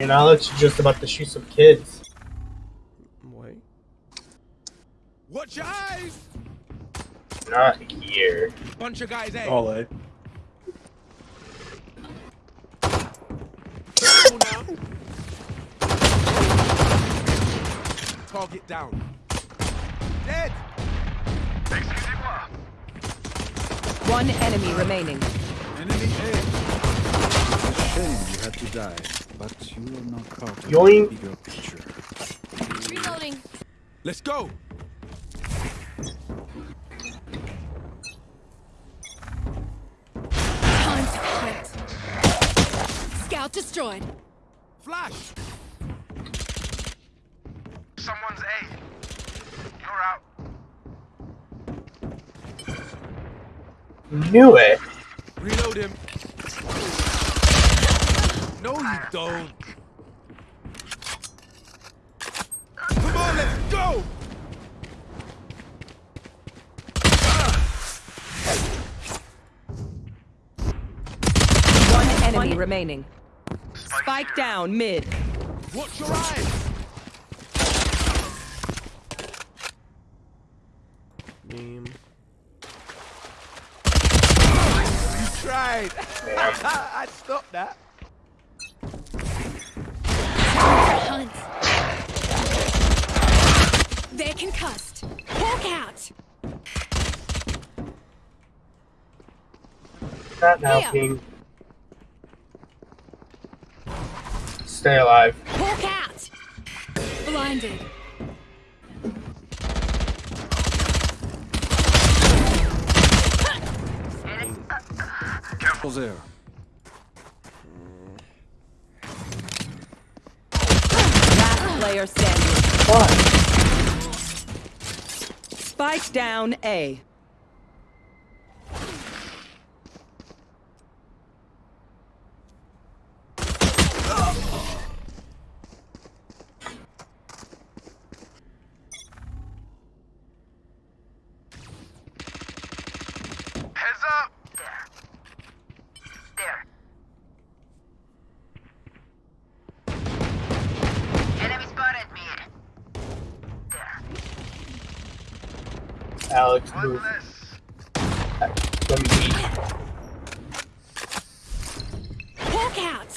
And Alex is just about to shoot some kids. Wait. Watch your eyes! Not here. Bunch of guys, eh? All A. Target down. Dead! One enemy remaining. Enemy A. It's you had to die, but you are not caught in Yoink. the bigger picture. Reloading. Let's go! Time to quit. Scout destroyed. Flash! Someone's A. You're out. Knew it. Reload him. No, you don't. Come on, let's go! One enemy remaining. Spike down mid. Watch your eyes! Meme. You tried! I stopped that. Not now, Here. King. Stay alive. Hawk out. Blinded. Careful there. Last player standing. What? Spike down A. Heads up! There. There. Enemy spotted me. There. Alex, One move. less. Let me eat. Hawk out.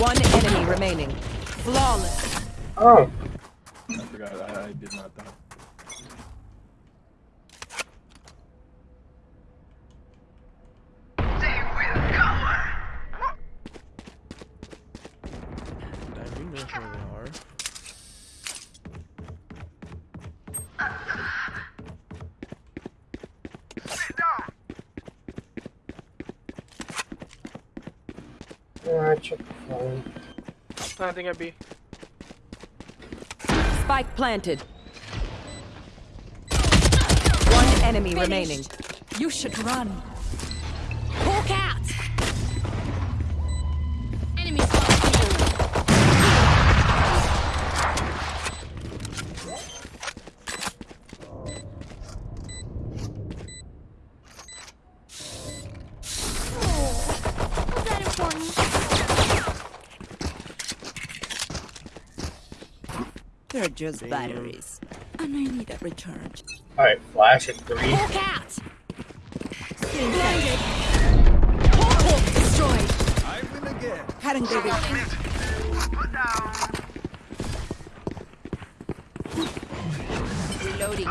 One enemy remaining. Flawless. Oh, I forgot. I, I did not die. Damn, you know where they are. Sit down. yeah, check the phone. Planting a B. Spike planted. One enemy remaining. You should run. Hawk out. Enemy spotted. They're just batteries. And I need a recharge. Alright, flash at three. Hawk out. Blinded. Hawk, Hawk destroyed. I win again. Put down. Reloading.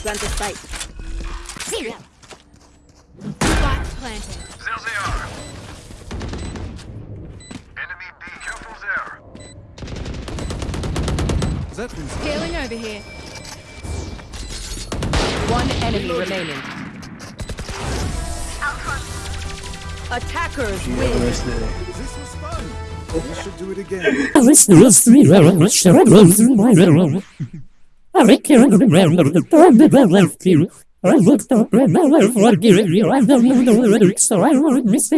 Plant the spike. Zero. Spike planted. There they are. Enemy B. Careful there. That means Scaling over here. One enemy remaining. Attackers win. this was fun. We should do it again. I looked up and I